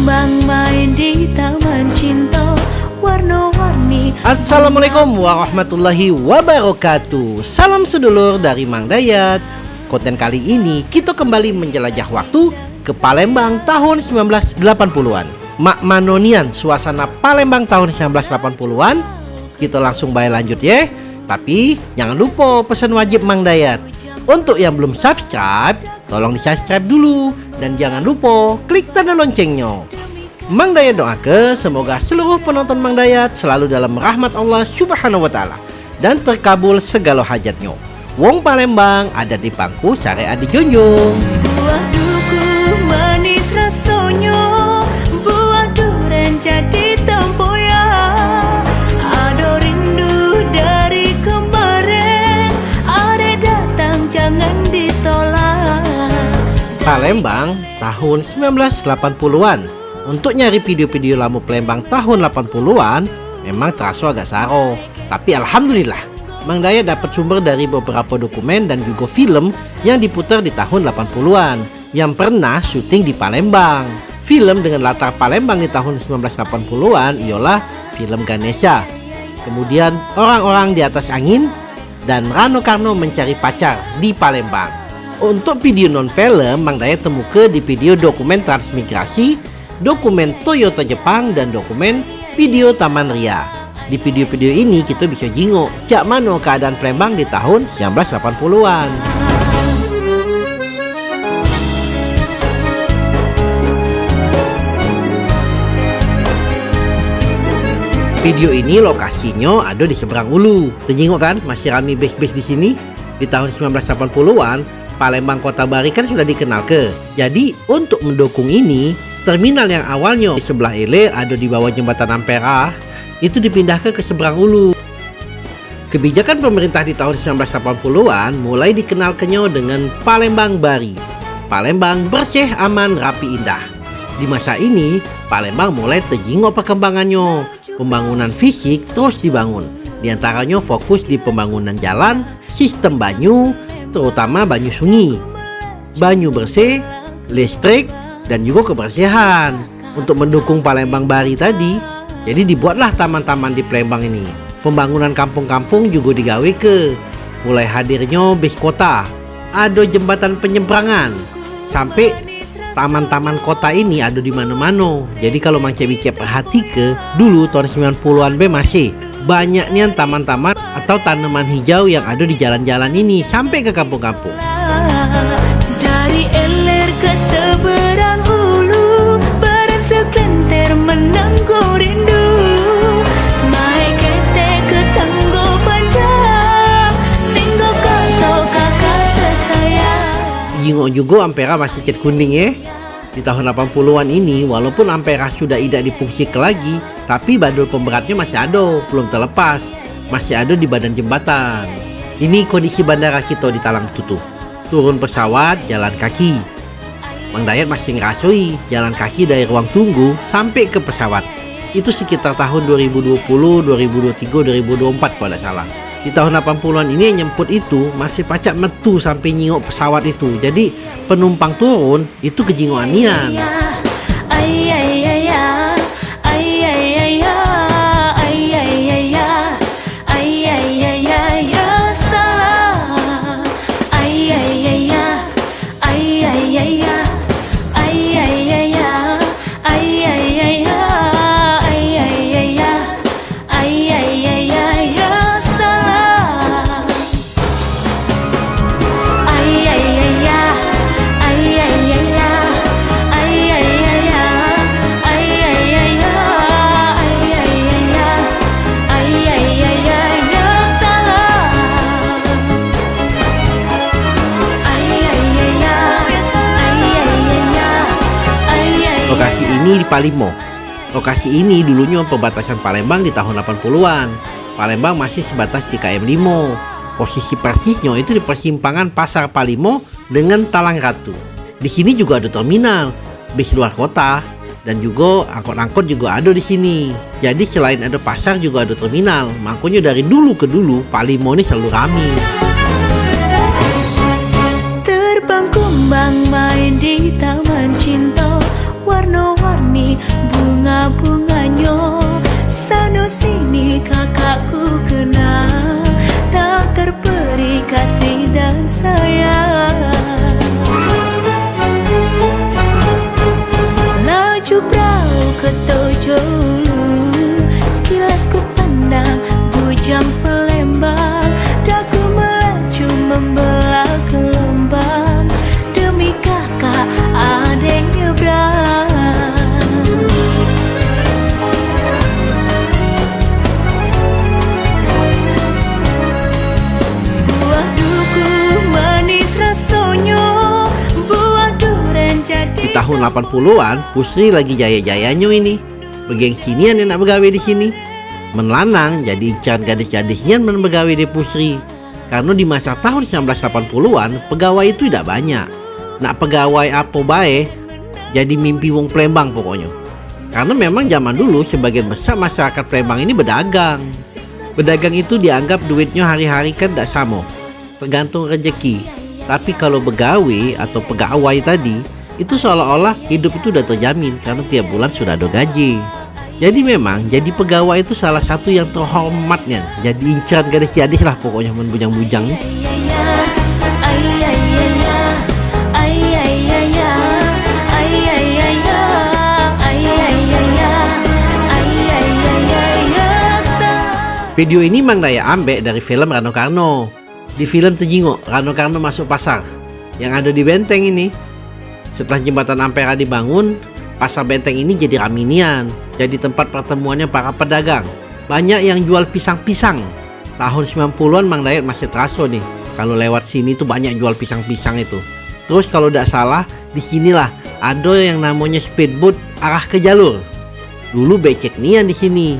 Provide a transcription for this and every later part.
kembang main di taman cinta warna-warni Assalamualaikum warahmatullahi wabarakatuh. Salam sedulur dari Mang Dayat. Konten kali ini kita kembali menjelajah waktu ke Palembang tahun 1980-an Mak Manonian suasana Palembang tahun 1980-an Kita langsung bayar lanjut ya. Tapi jangan lupa pesan wajib Mang Dayat. Untuk yang belum subscribe Tolong di subscribe dulu Dan jangan lupa klik tanda loncengnya Mang Dayat doakan semoga seluruh penonton Mang Dayat selalu dalam rahmat Allah Subhanahu wa taala dan terkabul segala hajatnya. Wong Palembang ada di pangku syariat di Palembang tahun 1980-an. Untuk nyari video-video lama Palembang tahun 80-an memang terasa agak saro. Tapi alhamdulillah, Mang Daya dapat sumber dari beberapa dokumen dan juga film yang diputar di tahun 80-an yang pernah syuting di Palembang. Film dengan latar Palembang di tahun 1980-an ialah film Ganesha. Kemudian orang-orang di atas angin dan Rano Karno mencari pacar di Palembang. Untuk video non film, Mang Daya temukan di video dokumen transmigrasi dokumen Toyota Jepang dan dokumen video Taman Ria. Di video-video ini kita bisa jingok cak mano keadaan Palembang di tahun 1980-an. Video ini lokasinya ada di seberang Ulu. Terjengok kan masih rame base-base di sini. Di tahun 1980-an, Palembang Kota Bari kan sudah dikenal ke. Jadi untuk mendukung ini, Terminal yang awalnya di sebelah Ele ada di bawah jembatan Ampera itu dipindahkan ke seberang Ulu. Kebijakan pemerintah di tahun 1980-an mulai dikenalkannya dengan Palembang Bari. Palembang bersih, aman, rapi, indah. Di masa ini, Palembang mulai terjingok perkembangannya. Pembangunan fisik terus dibangun. Di antaranya fokus di pembangunan jalan, sistem banyu, terutama banyu sungai, banyu bersih, listrik, dan juga kebersihan. Untuk mendukung Palembang Bari tadi, jadi dibuatlah taman-taman di Palembang ini. Pembangunan kampung-kampung juga digawe ke. Mulai hadirnya bis kota, ada jembatan penyeberangan, sampai taman-taman kota ini ada di mana-mana. Jadi kalau Mang Cek perhati ke, dulu tahun 90-an B masih banyaknya taman-taman atau tanaman hijau yang ada di jalan-jalan ini sampai ke kampung-kampung. Dari eler ke seberang ulu Barang sekelintir rindu Jingok juga Ampera masih cat kuning ya. Di tahun 80-an ini, walaupun Ampera sudah tidak difungsikan lagi, tapi badul pemberatnya masih ada, belum terlepas. Masih ada di badan jembatan. Ini kondisi bandara kita di Talang Tutu. Turun pesawat, jalan kaki. Mang Dayat masih ngerasoi jalan kaki dari ruang tunggu sampai ke pesawat. Itu sekitar tahun 2020, 2023, 2024 kalau tidak salah. Di tahun 80-an ini yang nyemput itu masih pacak metu sampai nyingok pesawat itu. Jadi penumpang turun itu kejingokan ini di Palimo. Lokasi ini dulunya perbatasan Palembang di tahun 80-an. Palembang masih sebatas di KM 5. Posisi persisnya itu di persimpangan Pasar Palimo dengan Talang Ratu. Di sini juga ada terminal, bis luar kota, dan juga angkot-angkot juga ada di sini. Jadi selain ada pasar juga ada terminal. Makanya dari dulu ke dulu Palimo ini selalu ramai. Terbang kumbang main di taman cinta Warna-warni bunga-bunganya. Sana sini kakakku kenal Tak terperi kasih tahun 80-an, Pusri lagi jaya-jayanya ini. Begengsian yang nak begawe di sini. Menlanang jadi incaran gadis-gadisnya men begawe di Pusri. Karena di masa tahun 1980-an, pegawai itu tidak banyak. Nak pegawai apa bae, jadi mimpi wong Palembang pokoknya. Karena memang zaman dulu sebagian besar masyarakat Palembang ini berdagang. Berdagang itu dianggap duitnya hari-hari kan tidak sama. Tergantung rezeki. Tapi kalau begawe atau pegawai tadi, itu seolah-olah hidup itu udah terjamin karena tiap bulan sudah ada gaji. Jadi memang jadi pegawai itu salah satu yang terhormatnya. Jadi incaran gadis-gadis lah pokoknya men bujang-bujang nih. Video ini Mang Daya ambek dari film Rano Karno. Di film Tejingo, Rano Karno masuk pasar yang ada di benteng ini. Setelah jembatan Ampera dibangun, pasar benteng ini jadi raminian, jadi tempat pertemuannya para pedagang. Banyak yang jual pisang-pisang. Tahun 90-an Mang Dayat masih terasa nih. Kalau lewat sini tuh banyak jual pisang-pisang itu. Terus kalau tidak salah, di sinilah ada yang namanya speedboat arah ke jalur. Dulu becek nian di sini.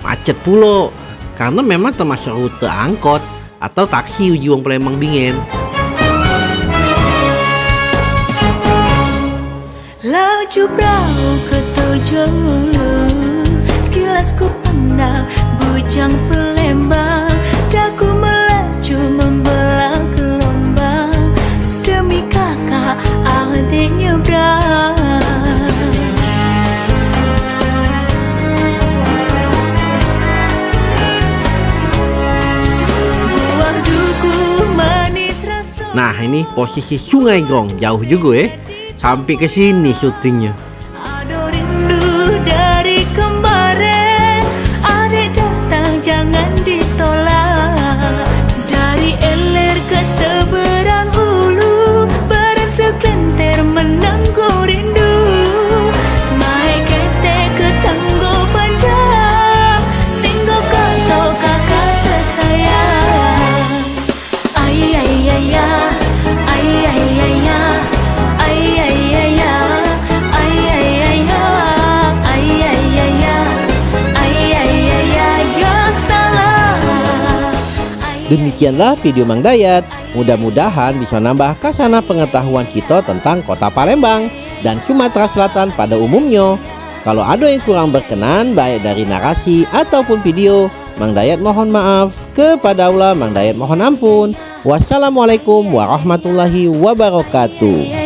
Macet pulo. Karena memang termasuk rute angkot atau taksi uji wong Palembang Bingen. laju perahu ke Tojolo Sekilas ku pandang bujang pelembang. Daku melaju membelah gelombang Demi kakak adik nyebrang. Nah ini posisi sungai gong. Jauh juga ya eh. Sampai ke sini syutingnya. Demikianlah video Mang Dayat. Mudah-mudahan bisa nambah kasana pengetahuan kita tentang kota Palembang dan Sumatera Selatan pada umumnya. Kalau ada yang kurang berkenan baik dari narasi ataupun video, Mang Dayat mohon maaf. Kepada Allah Mang Dayat mohon ampun. Wassalamualaikum warahmatullahi wabarakatuh.